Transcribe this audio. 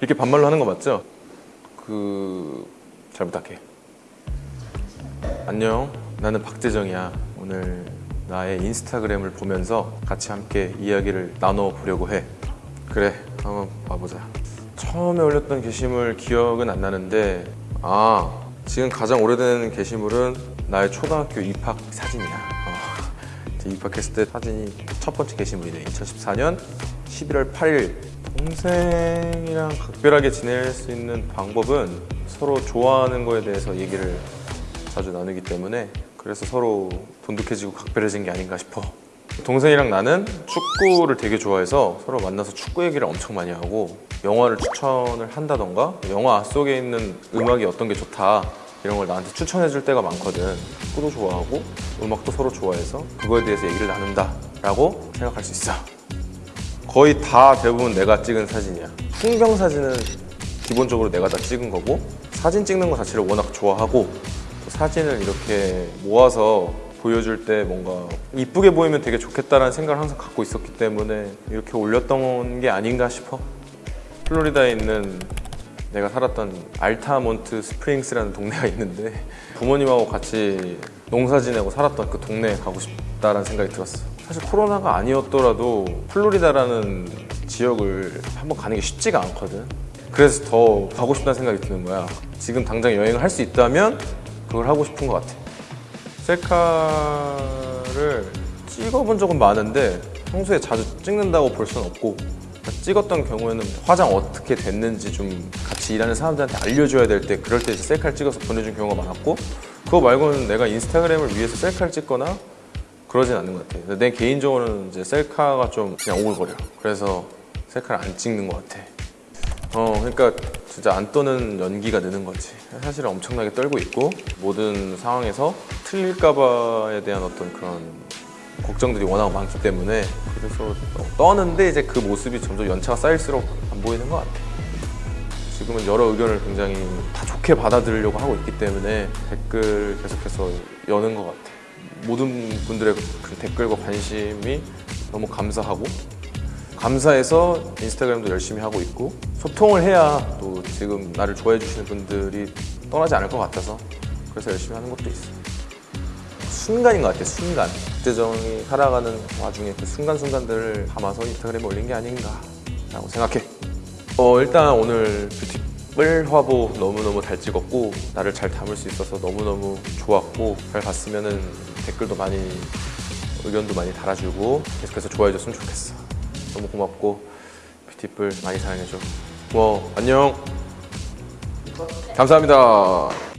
이렇게 반말로 하는 거 맞죠? 그... 잘 부탁해. 안녕. 나는 박재정이야. 오늘 나의 인스타그램을 보면서 같이 함께 이야기를 나눠보려고 해. 그래 한번 봐보자. 처음에 올렸던 게시물 기억은 안 나는데 아 지금 가장 오래된 게시물은 나의 초등학교 입학 사진이야. 어, 제 입학했을 때 사진이 첫 번째 게시물이네. 2014년 11월 8일 동생이랑 각별하게 지낼 수 있는 방법은 서로 좋아하는 거에 대해서 얘기를 자주 나누기 때문에 그래서 서로 돈독해지고 각별해진 게 아닌가 싶어. 동생이랑 나는 축구를 되게 좋아해서 서로 만나서 축구 얘기를 엄청 많이 하고 영화를 추천을 한다던가 영화 속에 있는 음악이 어떤 게 좋다 이런 걸 나한테 추천해 줄 때가 많거든. 축구도 좋아하고 음악도 서로 좋아해서 그거에 대해서 얘기를 나눈다 라고 생각할 수 있어 거의 다 대부분 내가 찍은 사진이야. 풍경 사진은 기본적으로 내가 다 찍은 거고 사진 찍는 거 자체를 워낙 좋아하고 또 사진을 이렇게 모아서 보여줄 때 뭔가 이쁘게 보이면 되게 좋겠다라는 생각을 항상 갖고 있었기 때문에 이렇게 올렸던 게 아닌가 싶어. 플로리다에 있는 내가 살았던 알타몬트 스프링스라는 동네가 있는데 부모님하고 같이 농사 지내고 살았던 그 동네에 가고 싶다라는 생각이 들었어 사실 코로나가 아니었더라도 플로리다라는 지역을 한번 가는 게 쉽지가 않거든. 그래서 더 가고 싶다는 생각이 드는 거야. 지금 당장 여행을 할 수 있다면 그걸 하고 싶은 것 같아. 셀카를 찍어본 적은 많은데 평소에 자주 찍는다고 볼 수는 없고 찍었던 경우에는 화장 어떻게 됐는지 좀 같이 일하는 사람들한테 알려줘야 될 때 그럴 때 이제 셀카를 찍어서 보내준 경우가 많았고 그거 말고는 내가 인스타그램을 위해서 셀카를 찍거나 그러진 않는 것 같아 내 개인적으로는 이제 셀카가 좀 그냥 오글거려 그래서 셀카를 안 찍는 것 같아. 어 그러니까 진짜 안 떠는 연기가 느는 거지. 사실은 엄청나게 떨고 있고 모든 상황에서 틀릴까 봐에 대한 어떤 그런 걱정들이 워낙 많기 때문에 그래서 떠는데 이제 그 모습이 점점 연차가 쌓일수록 안 보이는 것 같아. 지금은 여러 의견을 굉장히 다 좋게 받아들이려고 하고 있기 때문에 댓글 계속해서 여는 것 같아 모든 분들의 그 댓글과 관심이 너무 감사하고 감사해서 인스타그램도 열심히 하고 있고 소통을 해야 또 지금 나를 좋아해 주시는 분들이 떠나지 않을 것 같아서 그래서 열심히 하는 것도 있어 순간인 것 같아 순간. 박재정이 살아가는 와중에 그 순간순간들을 담아서 인스타그램에 올린 게 아닌가 라고 생각해. 어 일단 오늘 뷰티 뿔 화보 너무너무 잘 찍었고 나를 잘 담을 수 있어서 너무너무 좋았고 잘 봤으면 댓글도 많이 의견도 많이 달아주고 계속해서 좋아해줬으면 좋겠어. 너무 고맙고 뷰티풀 많이 사랑해줘. 고마워. 안녕. 감사합니다